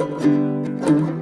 Música